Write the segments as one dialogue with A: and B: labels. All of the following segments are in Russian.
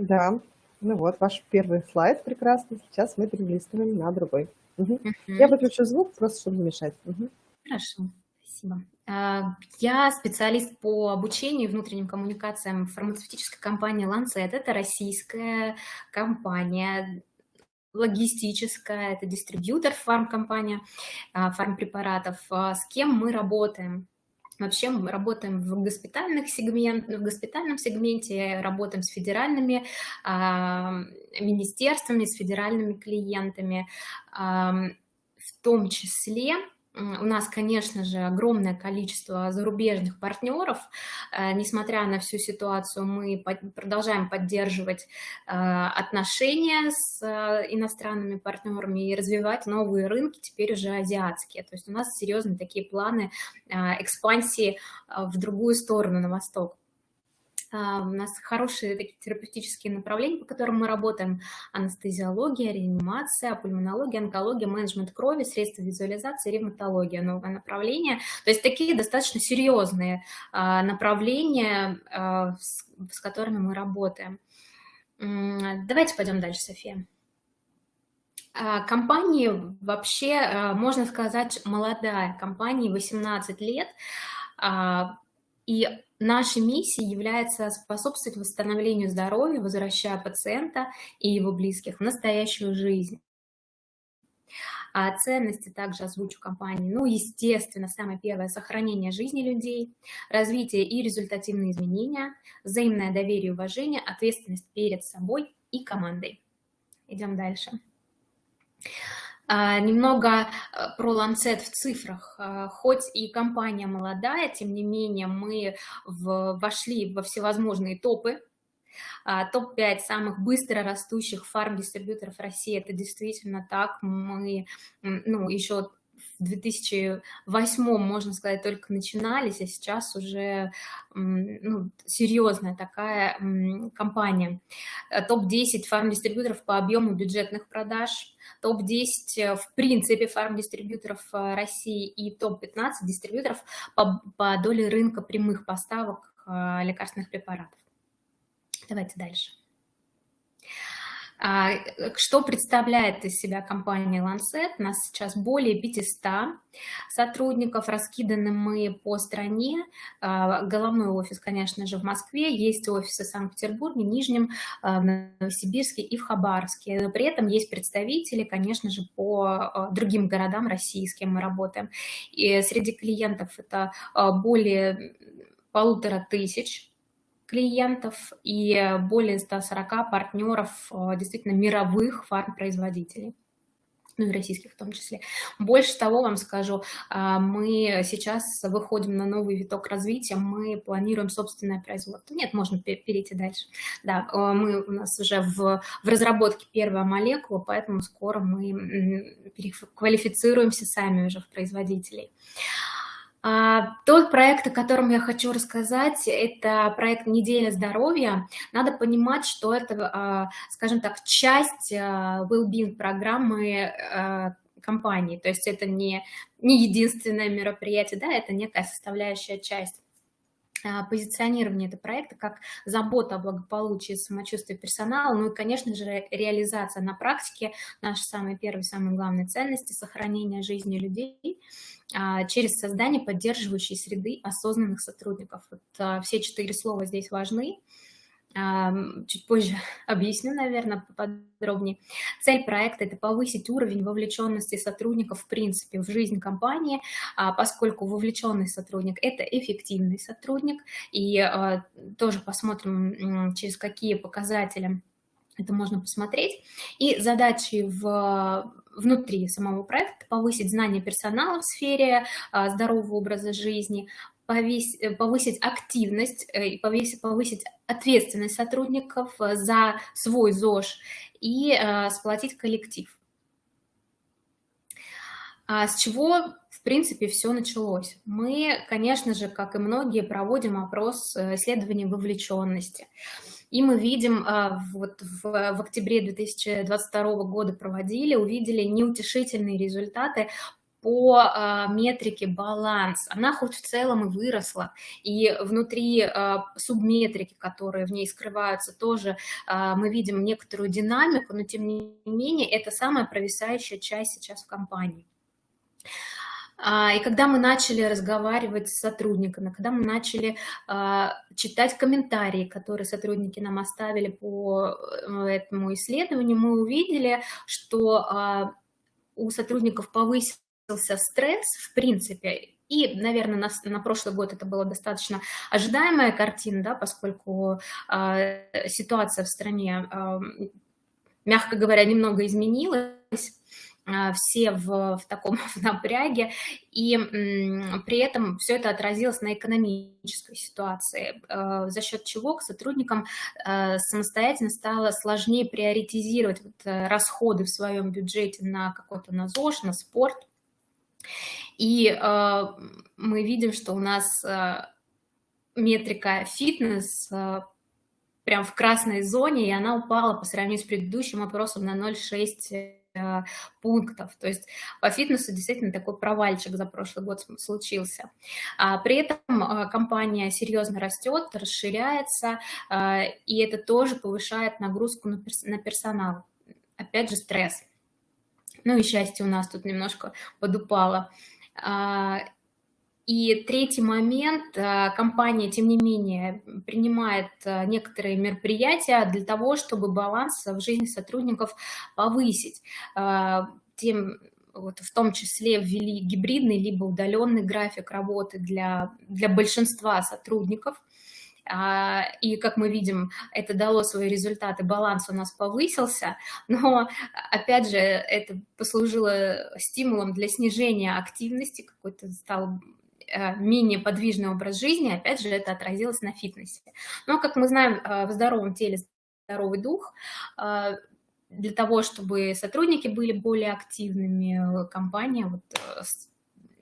A: Да, ну вот ваш первый слайд прекрасный. Сейчас мы перелистываем на другой. Мгм. Я
B: Мгм.
A: выключу звук, просто чтобы не мешать. Мгм.
B: Хорошо, спасибо. А, Я специалист по обучению и внутренним коммуникациям фармацевтической компании Lancet. Это российская компания, логистическая, это дистрибьютор фармкомпания, а, фармпрепаратов. А, С кем мы работаем? Вообще мы работаем в госпитальных сегмент, в госпитальном сегменте, работаем с федеральными а, министерствами, с федеральными клиентами, ам, в том числе у нас, конечно же, огромное количество зарубежных партнеров. Э, Несмотря на всю ситуацию, мы продолжаем поддерживать э, отношения с э, иностранными партнерами и развивать новые рынки, теперь уже азиатские. То есть у нас серьезные такие планы экспансии в другую сторону, на восток. А, У нас хорошие такие терапевтические направления, по которым мы работаем. Анестезиология, реанимация, пульмонология, онкология, менеджмент крови, средства визуализации, ревматология, новое направление. То есть такие достаточно серьезные а, направления, а, с с которыми мы работаем. Давайте пойдем дальше, София. Компании вообще, можно сказать, молодая компания, 18 лет, и нашей миссией является способствовать восстановлению здоровья, возвращая пациента и его близких в настоящую жизнь. А ценности также озвучу компании. Ну, естественно, самое первое– сохранение жизни людей, развитие и результативные изменения, взаимное доверие и уважение, ответственность перед собой и командой. Идем дальше. А, Немного э, про Lancet в цифрах. А, Хоть и компания молодая, тем не менее мы в- вошли во всевозможные топы. А, Топ-5 самых быстро растущих фарм-дистрибьюторов России. Это действительно так. Мы ну, еще в 2008, можно сказать, только начинались, а сейчас уже ну, серьезная такая компания. Э, Топ-10 фарм-дистрибьюторов по объему бюджетных продаж, топ-10 э, в принципе фарм-дистрибьюторов э, России и топ-15 дистрибьюторов по, по доле рынка прямых поставок э, лекарственных препаратов. Давайте дальше. А, э, Что представляет из себя компания Lancet? У нас сейчас более 500 сотрудников, раскиданы мы по стране. А, Головной офис, конечно же, в Москве, есть офисы в Санкт-Петербурге, Нижнем, а, в Новосибирске и в Хабаровске. При этом есть представители, конечно же, по другим городам кем мы работаем. И среди клиентов это более полутора тысяч клиентов и более 140 партнеров э, действительно мировых фармпроизводителей ну и российских в том числе. Больше того вам скажу, а, мы сейчас выходим на новый виток развития, мы планируем собственное производство. Нет, можно пе- перейти дальше. Да, э, мы, у нас уже в, в разработке первая молекула, поэтому скоро мы м, переквалифицируемся сами уже в производителей. А, Тот проект, о котором я хочу рассказать, это проект «Неделя здоровья». Надо понимать, что это, а, скажем так, часть а, well-being программы а, компании. То есть это не, не единственное мероприятие, да, это некая составляющая часть позиционирование этого проекта как забота о благополучии и самочувствии персонала, ну и, конечно же, ре- реализация на практике нашей самой первой, самой главной ценности– сохранения жизни людей а, через создание поддерживающей среды осознанных сотрудников. Вот, а, все четыре слова здесь важны. Чуть позже объясню, наверное, поподробнее. Цель проекта– это повысить уровень вовлеченности сотрудников в принципе в жизнь компании, а, поскольку вовлеченный сотрудник– это эффективный сотрудник, и а, тоже посмотрим, через какие показатели это можно посмотреть. И задачи в, внутри самого проекта– повысить знания персонала в сфере а, здорового образа жизни, повысить активность э, и повысить ответственность сотрудников э, за свой ЗОЖ и э, сплотить коллектив. А с чего, в принципе, все началось? Мы, конечно же, как и многие, проводим опрос э, исследования вовлеченности. И мы видим, вот в, в октябре 2022 года проводили, увидели неутешительные результаты по а, метрике баланс. Она хоть в целом и выросла, и внутри а, субметрики, которые в ней скрываются, тоже а, мы видим некоторую динамику, но тем не менее это самая провисающая часть сейчас в компании. И когда мы начали разговаривать с сотрудниками, когда мы начали читать комментарии, которые сотрудники нам оставили по э, этому исследованию, мы увидели, что у сотрудников повысилась стресс, в принципе, и, наверное, на, на прошлый год это была достаточно ожидаемая картина, да, поскольку э, ситуация в стране, э, мягко говоря, немного изменилась, э, все в, в таком в напряге, и м, при этом все это отразилось на экономической ситуации, э, за счет чего к сотрудникам э, самостоятельно стало сложнее приоритизировать вот, э, расходы в своем бюджете на какой-то на ЗОЖ, на спорт, и э, мы видим, что у нас э, метрика фитнес э, прям в красной зоне, и она упала по сравнению с предыдущим опросом на 0,6 э, пунктов. То есть по фитнесу действительно такой провальчик за прошлый год случился. А при этом э, компания серьезно растет, расширяется, э, и это тоже повышает нагрузку на, перс на персонал. Опять же, стресс. Ну и счастье у нас тут немножко подупало. А, и третий момент, а, компания, тем не менее, принимает а, некоторые мероприятия для того, чтобы баланс в жизни сотрудников повысить. Тем, вот в том числе ввели гибридный либо удаленный график работы для, для большинства сотрудников. А, и, как мы видим, это дало свои результаты, баланс у нас повысился, но, опять же, это послужило стимулом для снижения активности, какой-то стал э, менее подвижный образ жизни, опять же, это отразилось на фитнесе. Но, как мы знаем, э, в здоровом теле здоровый дух, э, для того, чтобы сотрудники были более активными, компания вот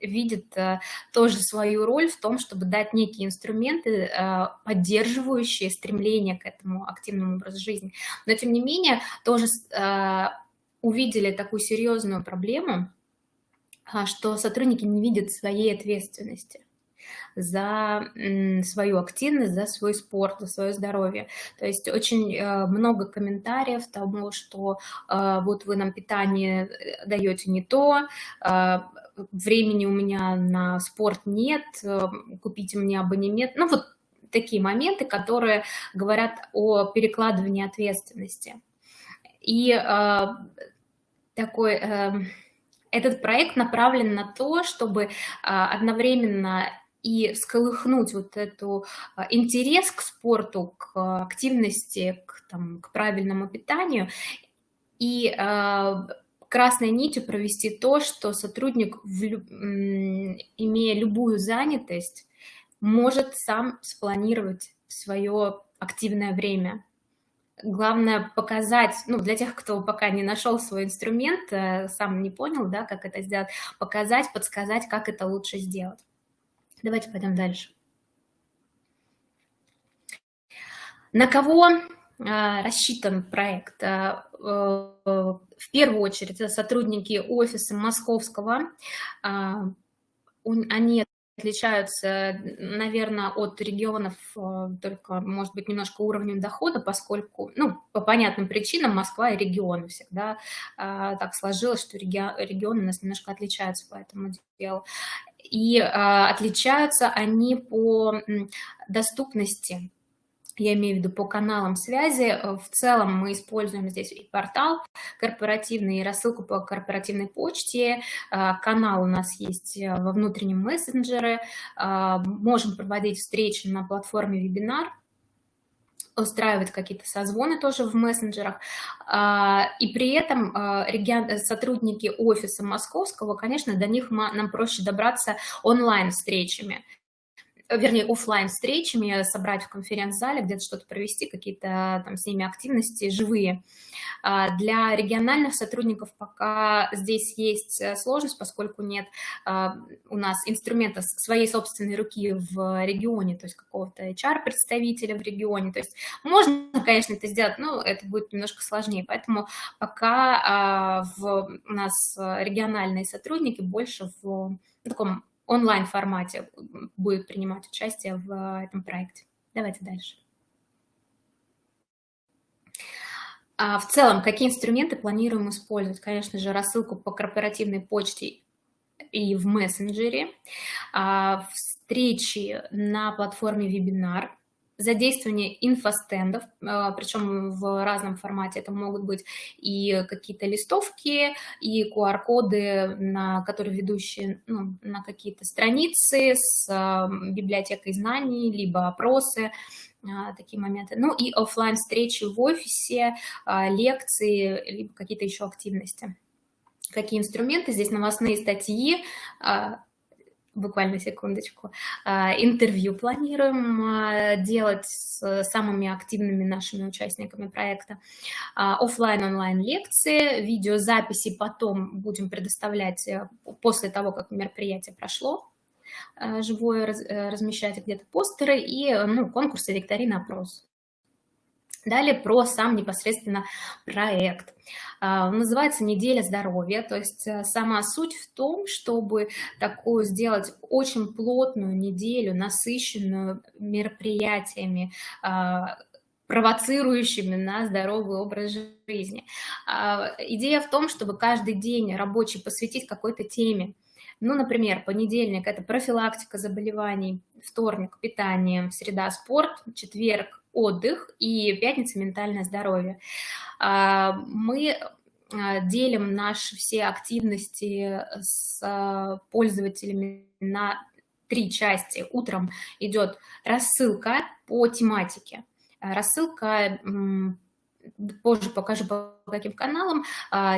B: видит э, тоже свою роль в том, чтобы дать некие инструменты, э, поддерживающие стремление к этому активному образу жизни. Но, тем не менее, тоже э, увидели такую серьезную проблему, что сотрудники не видят своей ответственности за свою активность, за свой спорт, за свое здоровье. То есть очень много комментариев тому, что вот вы нам питание даете не то, времени у меня на спорт нет, э, купите мне абонемент. Ну, вот такие моменты, которые говорят о перекладывании ответственности. И э, такой... Э, этот проект направлен на то, чтобы э, одновременно и всколыхнуть вот эту э, интерес к спорту, к активности, к, там, к правильному питанию, и э, красной нитью провести то, что сотрудник, имея любую занятость, может сам спланировать свое активное время. Главное показать, ну, для тех, кто пока не нашел свой инструмент, э, сам не понял, да, как это сделать, показать, подсказать, как это лучше сделать. Давайте пойдем дальше. На кого а, рассчитан проект? А, э, в первую очередь это сотрудники офиса московского. А, они отличаются, наверное, от регионов только, может быть, немножко уровнем дохода, поскольку, ну, по понятным причинам Москва и регионы всегда так сложилось, что регионы у нас немножко отличаются по этому делу. И отличаются они по доступности я имею в виду по каналам связи. Э, в целом мы используем здесь и портал корпоративный, и рассылку по корпоративной почте. Э, канал у нас есть э, во внутреннем мессенджере. Можем проводить встречи на платформе вебинар устраивать какие-то созвоны тоже в мессенджерах. И при этом сотрудники офиса московского, конечно, до них нам проще добраться онлайн-встречами. Вернее, офлайн встречами, собрать в конференц-зале, где-то что-то провести, какие-то там с ними активности живые. А, для региональных сотрудников пока здесь есть э, сложность, поскольку нет а, у нас инструмента своей собственной руки в регионе, то есть какого-то HR-представителя в регионе. То есть можно, конечно, это сделать, но это будет немножко сложнее. Поэтому пока а, в, у нас региональные сотрудники больше в таком онлайн-формате будут принимать участие в этом проекте. Давайте дальше. А в целом, какие инструменты планируем использовать? Конечно же, рассылку по корпоративной почте и в мессенджере, а, встречи на платформе вебинар, задействование инфостендов, а, причем в разном формате. Это могут быть и какие-то листовки, и QR-коды, на которые ведущие ну, на какие-то страницы с а, библиотекой знаний, либо опросы, а, такие моменты. Ну и офлайн встречи в офисе, лекции, либо какие-то еще активности. Какие инструменты? Здесь новостные статьи, буквально секундочку, интервью планируем делать с самыми активными нашими участниками проекта, офлайн онлайн лекции, видеозаписи потом будем предоставлять э, после того, как мероприятие прошло, живое э, размещать где-то постеры и ну, конкурсы, викторины, опрос. Далее про сам непосредственно проект. Он называется «Неделя здоровья», то есть э, сама суть в том, чтобы такую сделать очень плотную неделю, насыщенную мероприятиями, провоцирующими на здоровый образ жизни. Идея в том, чтобы каждый день рабочий посвятить какой-то теме, ну, например, понедельник – это профилактика заболеваний, вторник – питание, среда – спорт, четверг – отдых и пятница – ментальное здоровье. А, мы а, делим наши все активности с а, пользователями на три части. Утром идет рассылка по тематике. Рассылка позже покажу по каким каналам.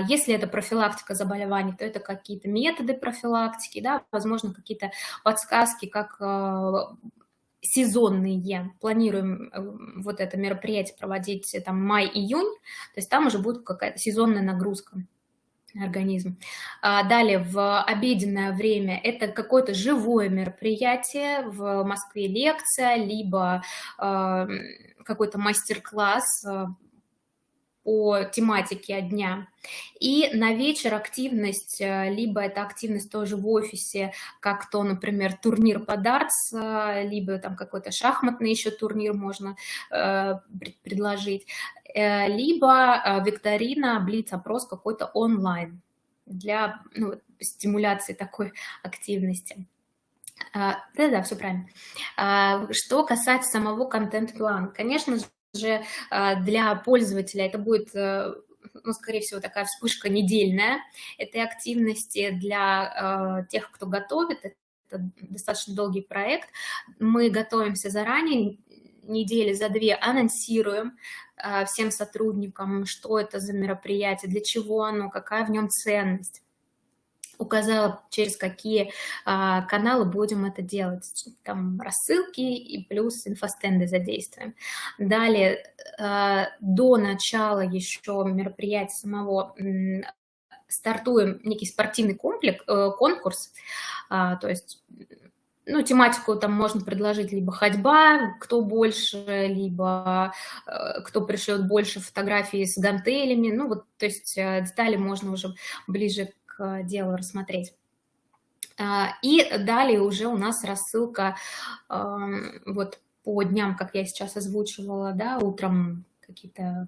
B: Если это профилактика заболеваний, то это какие-то методы профилактики, да, возможно, какие-то подсказки, как сезонные. Планируем э, вот это мероприятие проводить э, там май-июнь, то есть там уже будет какая-то сезонная нагрузка организм. А, далее, в обеденное время это какое-то живое мероприятие, в Москве лекция, либо какой-то мастер-класс по тематике дня. И на вечер активность, э, либо это активность тоже в офисе, как то, например, турнир по дартс, э, либо там какой-то шахматный еще турнир можно э, предложить, либо викторина, блиц-опрос какой-то онлайн для ну, стимуляции такой активности. Да-да, все правильно. Что касается самого контент-плана, конечно же, же а, для пользователя это будет э, ну, скорее всего, такая вспышка недельная этой активности для э, тех, кто готовит. Это достаточно долгий проект. Мы готовимся заранее, недели за две анонсируем э, всем сотрудникам, что это за мероприятие, для чего оно, какая в нем ценность указала, через какие а, каналы будем это делать. Там рассылки и плюс инфостенды задействуем. Далее, а, до начала еще мероприятия самого стартуем некий спортивный комплекс, э, конкурс, а, то есть ну, тематику там можно предложить либо ходьба, кто больше, либо э, кто пришлет больше фотографий с гантелями. Ну, вот, то есть э, детали можно уже ближе к делу рассмотреть. А, и далее уже у нас рассылка вот по дням, как я сейчас озвучивала, да, утром какие-то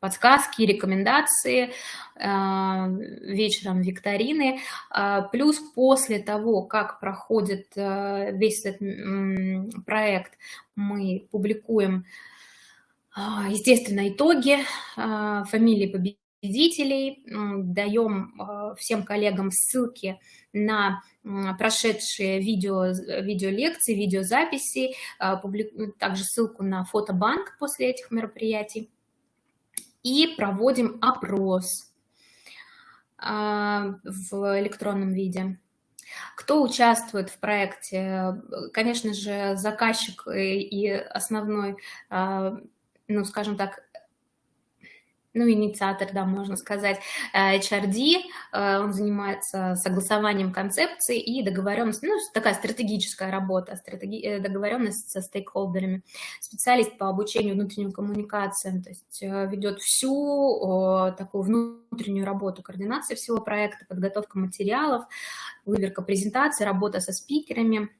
B: подсказки, рекомендации, а, вечером викторины. А, плюс после того, как проходит весь этот проект, мы публикуем, естественно, итоги, фамилии победителей, победителей, даем а, всем коллегам ссылки на прошедшие видео, видеолекции, видеозаписи, а, также ссылку на фотобанк после этих мероприятий. И проводим опрос а, в электронном виде. Кто участвует в проекте? Конечно же, заказчик и основной, ну, скажем так, ну, инициатор, да, можно сказать, э, HRD, э, он занимается согласованием концепции и договоренностью, ну, такая стратегическая работа, стратеги... Э, договоренность со стейкхолдерами. Специалист по обучению внутренним коммуникациям, то есть ведет всю такую внутреннюю работу, координация всего проекта, подготовка материалов, выверка презентации, работа со спикерами,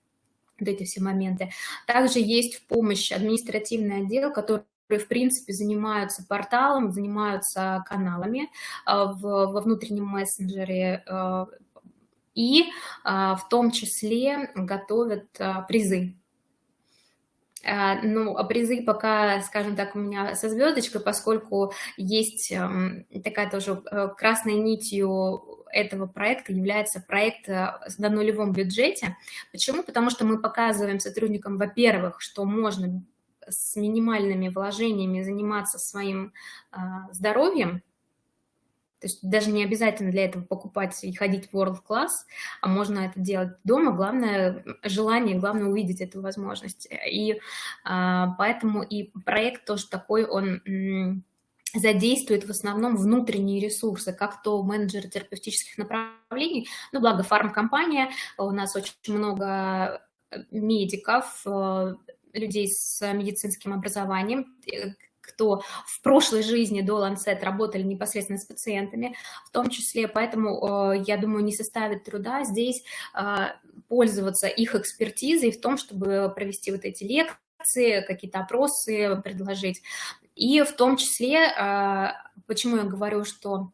B: вот эти все моменты. Также есть в помощь административный отдел, который в принципе, занимаются порталом, занимаются каналами а, в, во внутреннем мессенджере а, и а, в том числе готовят призы. Ну, а призы пока, скажем так, у меня со звездочкой, поскольку есть эм, такая тоже э, красной нитью этого проекта является проект э, на нулевом бюджете. Почему? Потому что мы показываем сотрудникам, во-первых, что можно с минимальными вложениями заниматься своим а, здоровьем, то есть даже не обязательно для этого покупать и ходить в World Class, а можно это делать дома. Главное желание, главное увидеть эту возможность. И а, поэтому и проект тоже такой, он задействует в основном внутренние ресурсы, как то менеджеры терапевтических направлений, ну, благо фармкомпания, у нас очень много медиков, э, людей с медицинским образованием, э, кто в прошлой жизни до Lancet работали непосредственно с пациентами, в том числе, поэтому, э, я думаю, не составит труда здесь э, пользоваться их экспертизой в том, чтобы провести вот эти лекции, какие-то опросы предложить. И в том числе, почему я говорю, что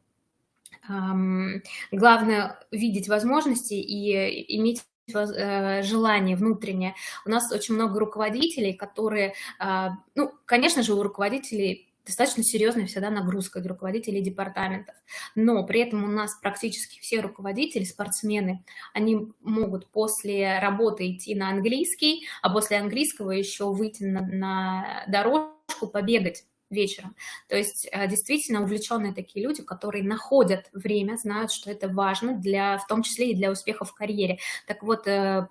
B: главное видеть возможности и иметь Э, желание внутреннее. У нас очень много руководителей, которые, а, ну, конечно же, у руководителей достаточно серьезная всегда нагрузка для руководителей департаментов. Но при этом у нас практически все руководители, спортсмены, они могут после работы идти на английский, а после английского еще выйти на, на дорожку, побегать вечером. То есть э, действительно увлеченные такие люди, которые находят время, знают, что это важно, для, в том числе и для успеха в карьере. Так вот, э,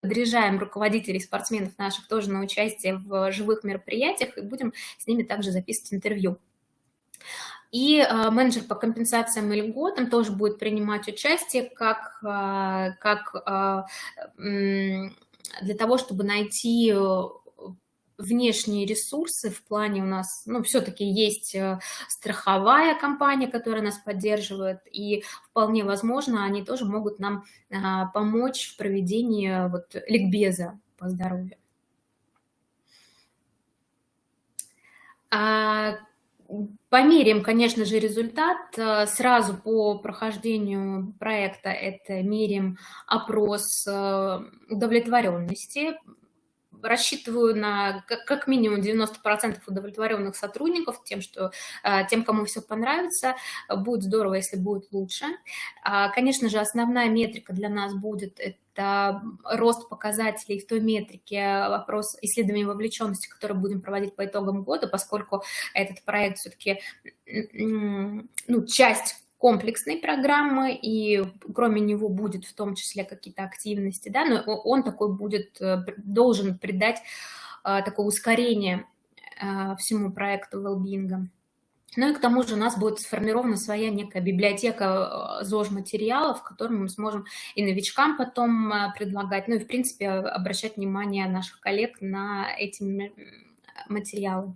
B: подряжаем руководителей спортсменов наших тоже на участие в живых мероприятиях и будем с ними также записывать интервью. И э, менеджер по компенсациям и льготам тоже будет принимать участие как, как для того, чтобы найти внешние ресурсы в плане у нас, ну, все-таки есть э, страховая компания, которая нас поддерживает, и вполне возможно, они тоже могут нам а, помочь в проведении вот ликбеза по здоровью. А, померим, конечно же, результат. Э, сразу по прохождению проекта это меряем опрос э, удовлетворенности рассчитываю на как минимум 90% удовлетворенных сотрудников тем, что э, тем, кому все понравится. Будет здорово, если будет лучше. А, конечно же, основная метрика для нас будет это рост показателей в той метрике, вопрос исследования вовлеченности, который будем проводить по итогам года, поскольку этот проект все-таки ну, часть комплексной программы, и кроме него будет в том числе какие-то активности, да, но он такой будет, э, должен придать э, такое ускорение э, всему проекту Wellbeing. Ну и к тому же у нас будет сформирована своя некая библиотека ЗОЖ-материалов, которые мы сможем и новичкам потом предлагать, ну и, в принципе, обращать внимание наших коллег на эти материалы.